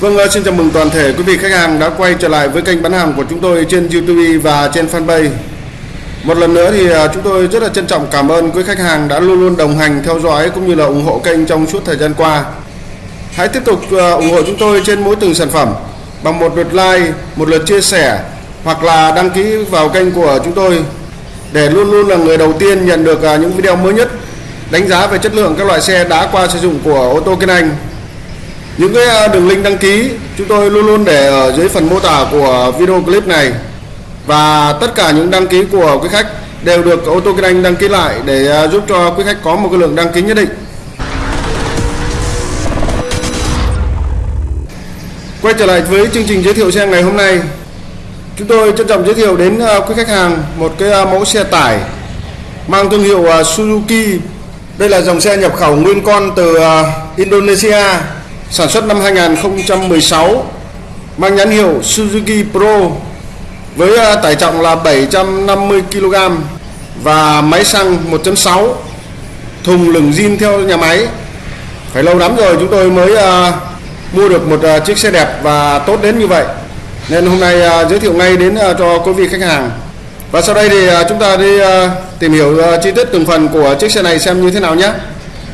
Vâng, ờ, xin chào mừng toàn thể quý vị khách hàng đã quay trở lại với kênh bán hàng của chúng tôi trên YouTube và trên fanpage. Một lần nữa thì ờ, chúng tôi rất là trân trọng cảm ơn quý khách hàng đã luôn luôn đồng hành theo dõi cũng như là ủng hộ kênh trong suốt thời gian qua. Hãy tiếp tục ờ, ủng hộ chúng tôi trên mỗi từng sản phẩm bằng một lượt like, một lượt chia sẻ hoặc là đăng ký vào kênh của chúng tôi để luôn luôn là người đầu tiên nhận được những video mới nhất đánh giá về chất lượng các loại xe đã qua sử dụng của ô tô Kiên Anh những cái à, đường link đăng ký, chúng tôi luôn luôn để ở dưới phần mô tả của video clip này. Và tất cả những đăng ký của quý khách đều được ô tô kinh anh đăng ký lại để à, giúp cho quý khách có một cái lượng đăng ký nhất định. Quay trở lại với chương trình giới thiệu xe ngày hôm nay. Chúng tôi trân trọng giới thiệu đến à, quý khách hàng một cái mẫu xe tải mang thương hiệu Suzuki. Đây là dòng xe nhập khẩu nguyên con từ Indonesia sản xuất năm 2016 mang nhãn hiệu Suzuki Pro với à, tải trọng là 750 kg và máy xăng 1.6 thùng lửng zin theo nhà máy. Phải lâu lắm rồi chúng tôi mới uh, mua được một uh, chiếc xe đẹp và tốt đến như vậy. Nên hôm nay uh, giới thiệu ngay đến uh, cho quý vị khách hàng. Và sau đây thì uh, chúng ta đi uh, tìm hiểu uh, chi tiết từng phần của chiếc xe này xem như thế nào nhé.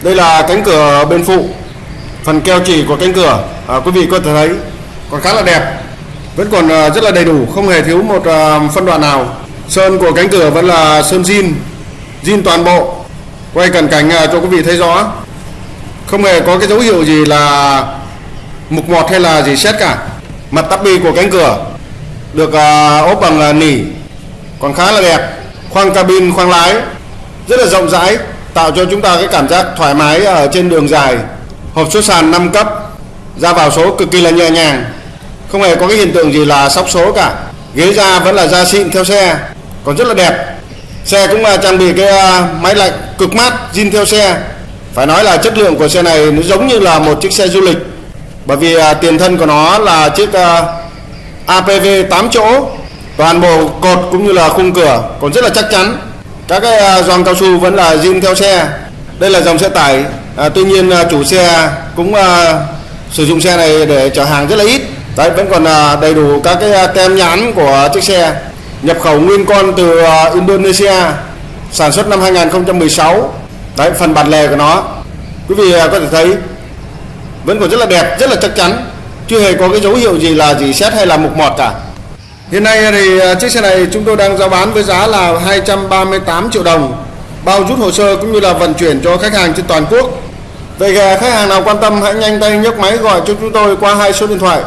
Đây là cánh cửa bên phụ phần keo chỉ của cánh cửa à, quý vị có thể thấy còn khá là đẹp. Vẫn còn à, rất là đầy đủ không hề thiếu một à, phân đoạn nào. Sơn của cánh cửa vẫn là sơn zin zin toàn bộ. Quay cận cảnh à, cho quý vị thấy rõ. Không hề có cái dấu hiệu gì là mục mọt hay là gì xét cả. Mặt tắp bi của cánh cửa được à, ốp bằng à, nỉ còn khá là đẹp. Khoang cabin khoang lái rất là rộng rãi tạo cho chúng ta cái cảm giác thoải mái ở trên đường dài hộp số sàn 5 cấp, ra vào số cực kỳ là nhẹ nhàng. Không hề có cái hiện tượng gì là sóc số cả. Ghế da vẫn là da xịn theo xe, còn rất là đẹp. Xe cũng là trang bị cái à, máy lạnh cực mát, zin theo xe. Phải nói là chất lượng của xe này nó giống như là một chiếc xe du lịch. Bởi vì à, tiền thân của nó là chiếc à, APV 8 chỗ. Toàn bộ cột cũng như là khung cửa còn rất là chắc chắn. Các cái gioăng cao su vẫn là zin theo xe. Đây là dòng xe tải à, tuy nhiên à, chủ xe cũng à, sử dụng xe này để chở hàng rất là ít. Đấy vẫn còn à, đầy đủ các cái à, tem nhãn của chiếc xe. Nhập khẩu nguyên con từ à, Indonesia sản xuất năm 2016 đấy phần bản lề của nó. Quý vị à, có thể thấy vẫn còn rất là đẹp rất là chắc chắn. Chưa hề có cái dấu hiệu gì là gì xét hay là mục mọt cả. Hiện nay à, thì à, chiếc xe này chúng tôi đang giao bán với giá là 238 triệu đồng bao rút hồ sơ cũng như là vận chuyển cho khách hàng trên toàn quốc. Vậy khách hàng nào quan tâm hãy nhanh tay nhấc máy gọi cho chúng tôi qua hai số điện thoại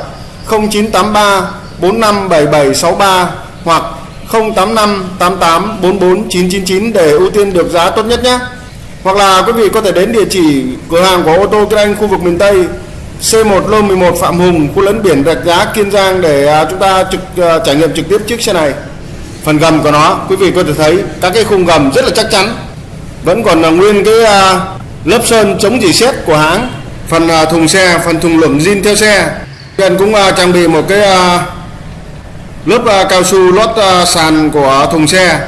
0983 457763 hoặc 085 88 44 999 để ưu tiên được giá tốt nhất nhé. Hoặc là quý vị có thể đến địa chỉ cửa hàng của ô tô Kinh Anh khu vực miền Tây C1 lô 11 Phạm Hùng, khu lấn biển Rạch Giá, Kiên Giang để à, chúng ta trực à, trải nghiệm trực tiếp chiếc xe này. Phần gầm của nó, quý vị có thể thấy các cái khung gầm rất là chắc chắn vẫn còn là nguyên cái à, lớp sơn chống dỉ xét của hãng. Phần à, thùng xe, phần thùng lửng zin theo xe. Hiện cũng à, trang bị một cái à, lớp cao su lót sàn của thùng xe.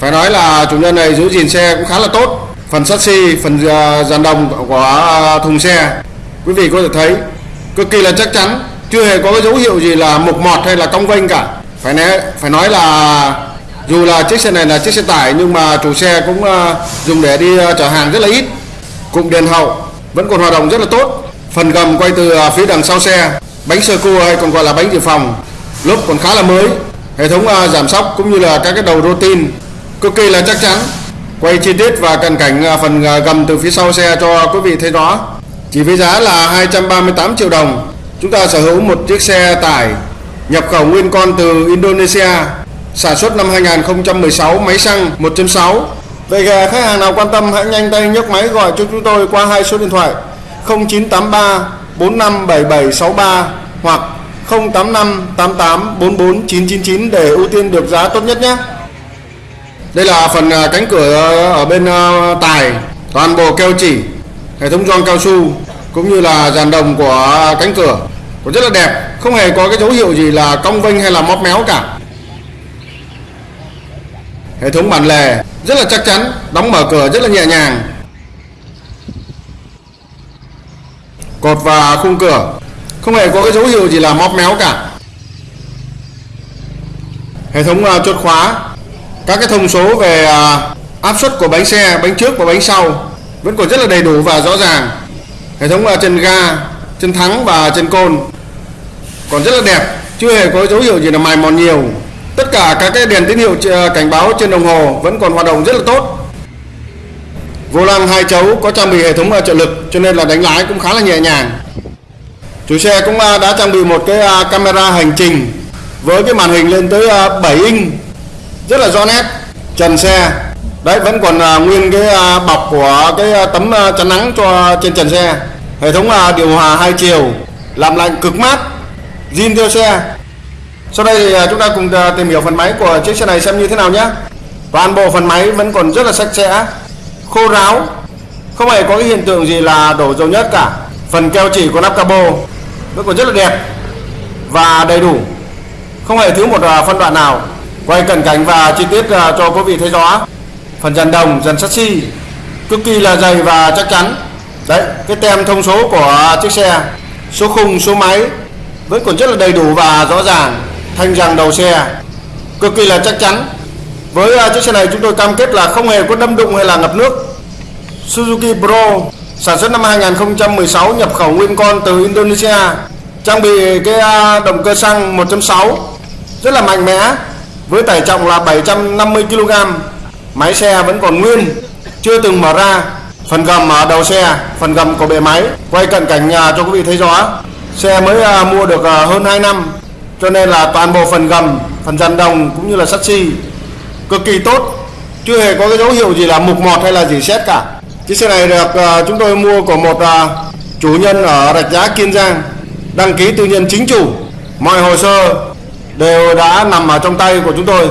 Phải nói là chủ nhân này giữ gìn xe cũng khá là tốt. Phần sắt xi, phần dàn đồng của thùng xe. Quý vị có thể thấy, cực kỳ là chắc chắn, chưa hề có cái dấu hiệu gì là mục mọt hay là cong vênh cả. Phải nói phải nói là dù là chiếc xe này là chiếc xe tải, nhưng mà chủ xe cũng dùng để đi chở hàng rất là ít cụm đèn hậu vẫn còn hoạt động rất là tốt. Phần gầm quay từ à, phía đằng sau xe, bánh sơ cua hay còn gọi là bánh dự phòng. Lốp còn khá là mới. Hệ thống à, giảm sóc cũng như là các cái đầu rô tin cực kỳ là chắc chắn. Quay chi tiết và cận cảnh à, phần gầm từ phía sau xe cho quý vị thấy rõ. Chỉ với giá là 238 triệu đồng. Chúng ta sở hữu một chiếc xe tải nhập khẩu nguyên con từ Indonesia, sản xuất năm 2016 máy xăng 1.6 Vậy khách hàng nào quan tâm hãy nhanh tay nhấc máy gọi cho chúng tôi qua hai số điện thoại 0983 457763 hoặc 085 88 44 999 để ưu tiên được giá tốt nhất nhé. Đây là phần à, cánh cửa à, ở bên à, tài, toàn bộ keo chỉ, hệ thống gioăng cao su cũng như là dàn đồng của cánh cửa cũng rất là đẹp, không hề có cái dấu hiệu gì là cong vênh hay là móp méo cả. Hệ thống bản lề rất là chắc chắn, đóng mở cửa rất là nhẹ nhàng. Cột và khung cửa. Không hề có cái dấu hiệu gì là móp méo cả. Hệ thống uh, chốt khóa. Các cái thông số về uh, áp suất của bánh xe bánh trước và bánh sau vẫn còn rất là đầy đủ và rõ ràng. Hệ thống uh, chân ga chân thắng và chân côn còn rất là đẹp chưa hề có dấu hiệu gì là mài mòn nhiều tất cả các cái đèn tín hiệu ờ, cảnh báo trên đồng hồ vẫn còn hoạt động rất là tốt. Vô lăng hai chấu có trang bị hệ thống ờ, trợ lực, cho nên là đánh lái cũng khá là nhẹ nhàng. Chủ xe cũng ờ, đã trang bị một cái camera hành trình với cái màn hình lên tới 7 inch, rất là rõ nét. Trần xe, đấy, vẫn còn nguyên cái bọc của cái tấm chắn nắng cho trên trần xe. Hệ thống điều hòa hai chiều, làm lạnh cực mát, zin theo xe sau đây thì chúng ta cùng à, tìm hiểu phần máy của chiếc xe này xem như thế nào nhé. Toàn bộ phần máy vẫn còn rất là sạch sẽ, khô ráo, không hề có cái hiện tượng gì là đổ dầu nhất cả. Phần keo chỉ của nắp capo vẫn còn rất là đẹp và đầy đủ. Không hề thiếu một à, phân đoạn nào. Quay cận cảnh và chi tiết cho quý vị thấy rõ. Phần dàn đồng, dàn sắt-xi cực kỳ là dày và chắc chắn. Đấy, cái tem thông số của chiếc xe, số khung, số máy vẫn còn rất là đầy đủ và rõ ràng thanh rằng đầu xe. Cực kỳ là chắc chắn. Với à, chiếc xe này chúng tôi cam kết là không hề có đâm đụng hay là ngập nước. Suzuki Pro, sản xuất năm 2016 nhập khẩu nguyên con từ Indonesia. Trang bị cái à, động cơ xăng 1.6 rất là mạnh mẽ. Với tải trọng là 750 kg máy xe vẫn còn nguyên, chưa từng mở ra. Phần gầm ở đầu xe, phần gầm của bề máy, quay cận cảnh nhà cho quý vị thấy rõ. Xe mới mua được hơn 2 năm cho nên là toàn bộ phần gầm phần dàn đồng cũng như là sắt xi cực kỳ tốt. Chưa hề có cái dấu hiệu gì là mục mọt hay là gì xét cả. Chiếc xe này được uh, chúng tôi mua của một ờ, chủ nhân ở rạch giá kiên giang. Đăng ký tư nhân chính chủ. Mọi hồ sơ đều đã nằm ở trong tay của chúng tôi.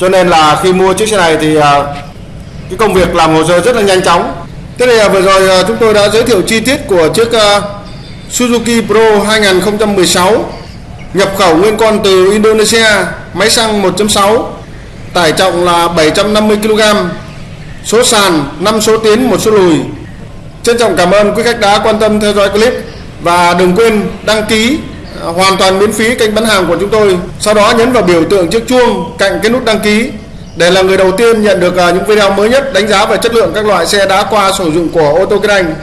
Cho nên là khi mua chiếc xe này thì ờ, cái công việc làm hồ sơ rất là nhanh chóng. Thế này vừa rồi chúng tôi đã giới thiệu chi tiết của chiếc Suzuki Pro 2016 nhập khẩu nguyên con từ Indonesia, máy xăng 1.6 tải trọng là 750 kg số sàn 5 số tiến một số lùi. Trân trọng cảm ơn quý khách đã quan tâm theo dõi clip và đừng quên đăng ký à, hoàn toàn miễn phí kênh bán hàng của chúng tôi. Sau đó nhấn vào biểu tượng chiếc chuông cạnh cái nút đăng ký để là người đầu tiên nhận được à, những video mới nhất đánh giá về chất lượng các loại xe đã qua sử dụng của ô tô kinh anh.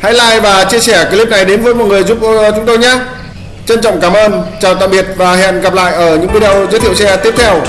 Hãy like và chia sẻ clip này đến với mọi người giúp ờ, chúng tôi nhé trân trọng cảm ơn, chào tạm biệt và hẹn gặp lại ở những video giới thiệu xe tiếp theo.